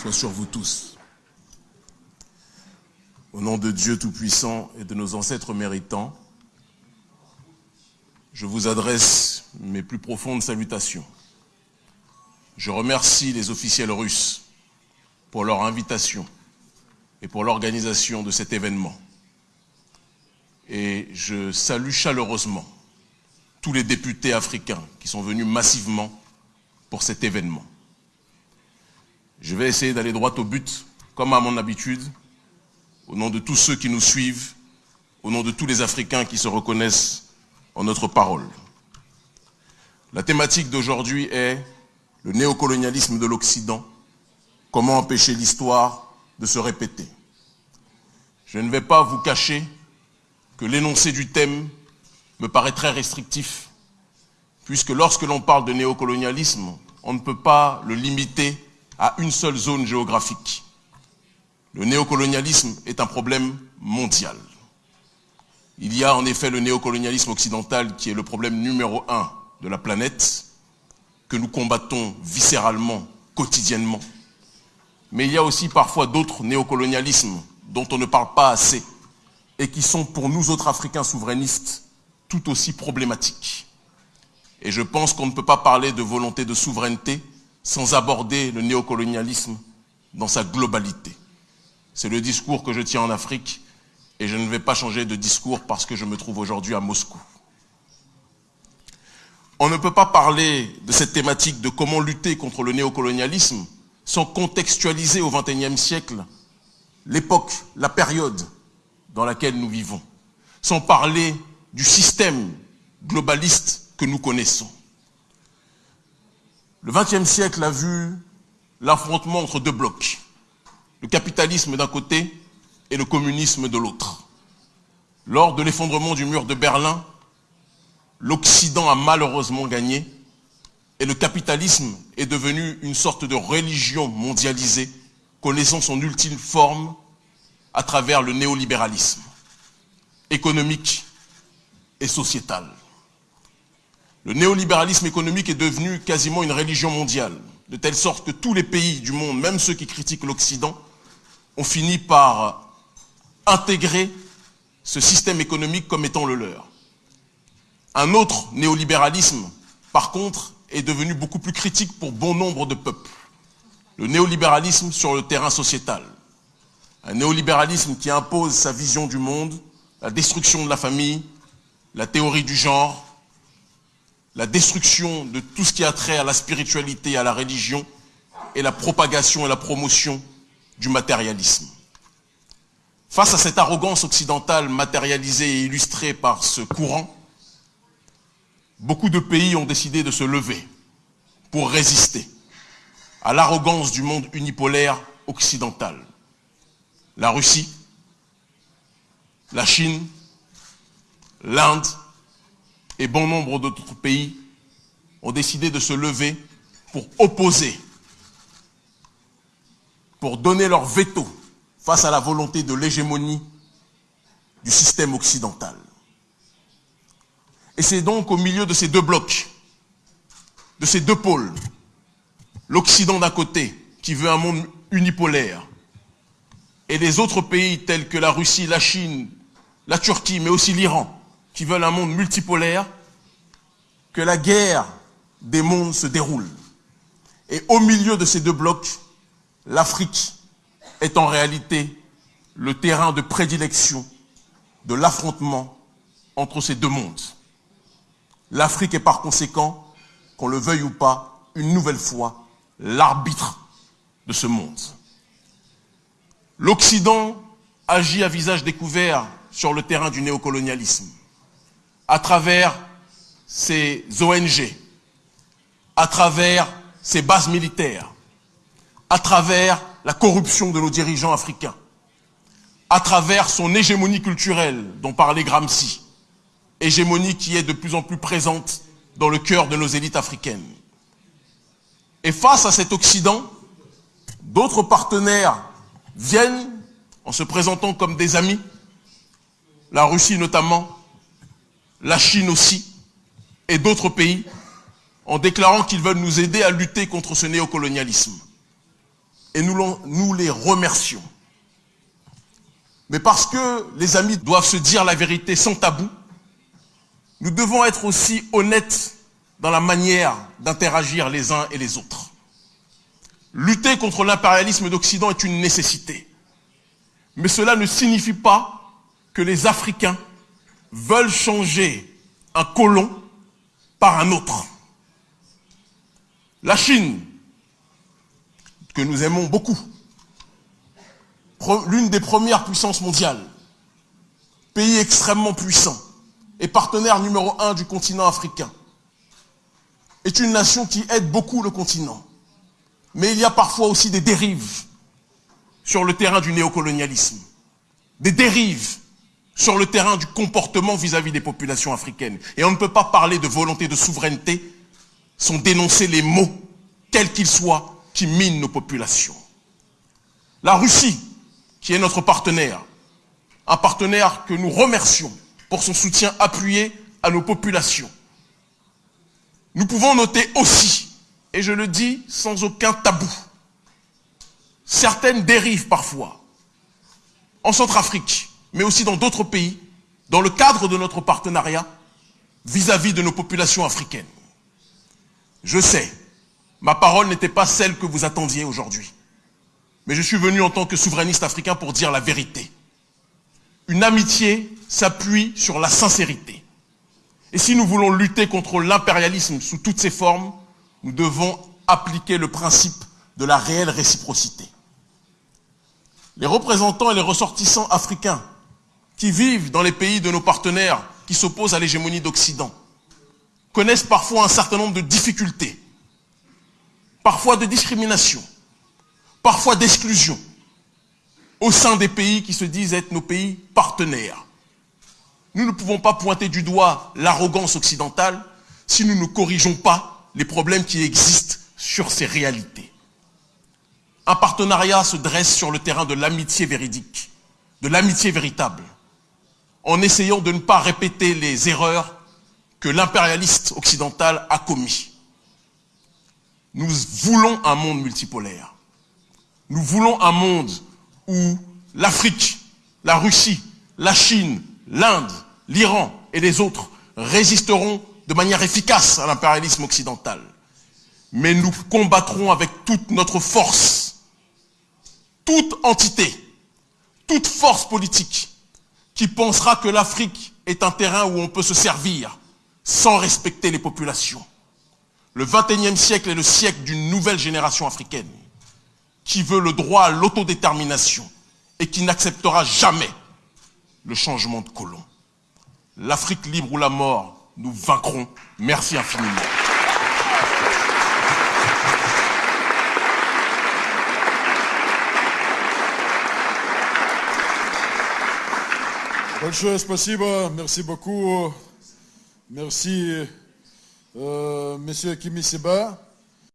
soit sur vous tous. Au nom de Dieu Tout-Puissant et de nos ancêtres méritants, je vous adresse mes plus profondes salutations. Je remercie les officiels russes pour leur invitation et pour l'organisation de cet événement. Et je salue chaleureusement tous les députés africains qui sont venus massivement pour cet événement. Je vais essayer d'aller droit au but, comme à mon habitude, au nom de tous ceux qui nous suivent, au nom de tous les Africains qui se reconnaissent en notre parole. La thématique d'aujourd'hui est le néocolonialisme de l'Occident, comment empêcher l'histoire de se répéter? Je ne vais pas vous cacher que l'énoncé du thème me paraît très restrictif, puisque lorsque l'on parle de néocolonialisme, on ne peut pas le limiter à une seule zone géographique. Le néocolonialisme est un problème mondial. Il y a en effet le néocolonialisme occidental qui est le problème numéro un de la planète, que nous combattons viscéralement, quotidiennement. Mais il y a aussi parfois d'autres néocolonialismes dont on ne parle pas assez et qui sont pour nous autres Africains souverainistes tout aussi problématiques. Et je pense qu'on ne peut pas parler de volonté de souveraineté sans aborder le néocolonialisme dans sa globalité. C'est le discours que je tiens en Afrique et je ne vais pas changer de discours parce que je me trouve aujourd'hui à Moscou. On ne peut pas parler de cette thématique de comment lutter contre le néocolonialisme sans contextualiser au XXIe siècle l'époque, la période dans laquelle nous vivons, sans parler du système globaliste que nous connaissons. Le XXe siècle a vu l'affrontement entre deux blocs, le capitalisme d'un côté et le communisme de l'autre. Lors de l'effondrement du mur de Berlin, l'Occident a malheureusement gagné et le capitalisme est devenu une sorte de religion mondialisée, connaissant son ultime forme à travers le néolibéralisme économique et sociétal. Le néolibéralisme économique est devenu quasiment une religion mondiale, de telle sorte que tous les pays du monde, même ceux qui critiquent l'Occident, ont fini par intégrer ce système économique comme étant le leur. Un autre néolibéralisme, par contre, est devenu beaucoup plus critique pour bon nombre de peuples. Le néolibéralisme sur le terrain sociétal. Un néolibéralisme qui impose sa vision du monde, la destruction de la famille, la théorie du genre, la destruction de tout ce qui a trait à la spiritualité, à la religion, et la propagation et la promotion du matérialisme. Face à cette arrogance occidentale matérialisée et illustrée par ce courant, beaucoup de pays ont décidé de se lever pour résister à l'arrogance du monde unipolaire occidental. La Russie, la Chine, l'Inde et bon nombre d'autres pays ont décidé de se lever pour opposer, pour donner leur veto face à la volonté de l'hégémonie du système occidental. Et c'est donc au milieu de ces deux blocs, de ces deux pôles, l'Occident d'un côté, qui veut un monde unipolaire, et les autres pays tels que la Russie, la Chine, la Turquie, mais aussi l'Iran, qui veulent un monde multipolaire, que la guerre des mondes se déroule. Et au milieu de ces deux blocs, l'Afrique est en réalité le terrain de prédilection de l'affrontement entre ces deux mondes. L'Afrique est par conséquent, qu'on le veuille ou pas, une nouvelle fois, l'arbitre de ce monde. L'Occident agit à visage découvert sur le terrain du néocolonialisme, à travers ses ONG, à travers ses bases militaires, à travers la corruption de nos dirigeants africains, à travers son hégémonie culturelle dont parlait Gramsci, hégémonie qui est de plus en plus présente dans le cœur de nos élites africaines. Et face à cet Occident, d'autres partenaires viennent en se présentant comme des amis, la Russie notamment, la Chine aussi, et d'autres pays, en déclarant qu'ils veulent nous aider à lutter contre ce néocolonialisme. et nous, les remercions. Mais parce que les amis doivent se dire la vérité sans tabou, nous devons être aussi honnêtes dans la manière d'interagir les uns et les autres. Lutter contre l'impérialisme d'Occident est une nécessité. Mais cela ne signifie pas que les Africains veulent changer un colon par un autre. La Chine, que nous aimons beaucoup, l'une des premières puissances mondiales, pays extrêmement puissant et partenaire numéro un du continent africain, est une nation qui aide beaucoup le continent. Mais il y a parfois aussi des dérives sur le terrain du néocolonialisme, des dérives sur le terrain du comportement vis-à-vis des populations africaines. Et on ne peut pas parler de volonté de souveraineté sans dénoncer les mots, quels qu'ils soient, qui minent nos populations. La Russie, qui est notre partenaire, un partenaire que nous remercions pour son soutien appuyé à nos populations. Nous pouvons noter aussi, et je le dis sans aucun tabou, certaines dérives parfois, en Centrafrique, mais aussi dans d'autres pays, dans le cadre de notre partenariat vis-à-vis de nos populations africaines. Je sais, ma parole n'était pas celle que vous attendiez aujourd'hui. Mais je suis venu en tant que souverainiste africain pour dire la vérité. Une amitié s'appuie sur la sincérité. Et si nous voulons lutter contre l'impérialisme sous toutes ses formes, nous devons appliquer le principe de la réelle réciprocité. Les représentants et les ressortissants africains qui vivent dans les pays de nos partenaires qui s'opposent à l'hégémonie d'Occident connaissent parfois un certain nombre de difficultés, parfois de discrimination, parfois d'exclusion au sein des pays qui se disent être nos pays partenaires. Nous ne pouvons pas pointer du doigt l'arrogance occidentale si nous ne corrigeons pas les problèmes qui existent sur ces réalités. Un partenariat se dresse sur le terrain de l'amitié véridique, de l'amitié véritable, en essayant de ne pas répéter les erreurs que l'impérialiste occidental a commis. Nous voulons un monde multipolaire. Nous voulons un monde où l'Afrique, la Russie, la Chine, l'Inde, l'Iran et les autres résisteront de manière efficace à l'impérialisme occidental. Mais nous combattrons avec toute notre force, toute entité, toute force politique qui pensera que l'Afrique est un terrain où on peut se servir sans respecter les populations. Le XXIe siècle est le siècle d'une nouvelle génération africaine qui veut le droit à l'autodétermination et qui n'acceptera jamais le changement de colon. L'Afrique libre ou la mort, nous vaincrons. Merci infiniment. Большое спасибо, merci beaucoup. Merci, euh, Monsieur Kimi Seba.